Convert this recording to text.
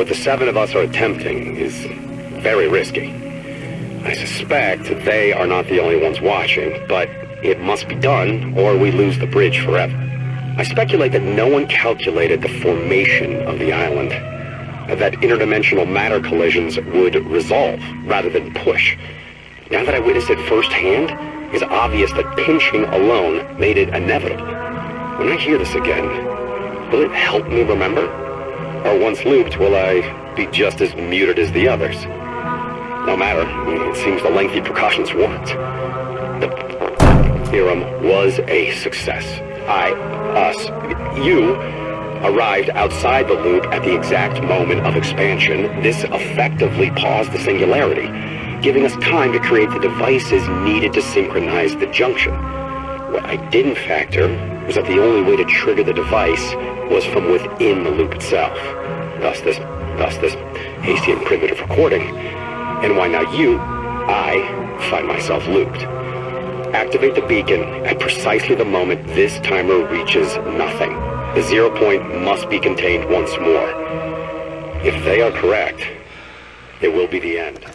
What the seven of us are attempting is very risky. I suspect they are not the only ones watching, but it must be done or we lose the bridge forever. I speculate that no one calculated the formation of the island, that interdimensional matter collisions would resolve rather than push. Now that I witnessed it firsthand, it's obvious that pinching alone made it inevitable. When I hear this again, will it help me remember? Or once looped, will I be just as muted as the others? No matter, it seems the lengthy precautions warrant. The theorem was a success. I, us, you, arrived outside the loop at the exact moment of expansion. This effectively paused the singularity, giving us time to create the devices needed to synchronize the junction. What I didn't factor was that the only way to trigger the device was from within the loop itself. Thus this, thus this hasty and primitive recording. And why now you, I, find myself looped. Activate the beacon at precisely the moment this timer reaches nothing. The zero point must be contained once more. If they are correct, it will be the end.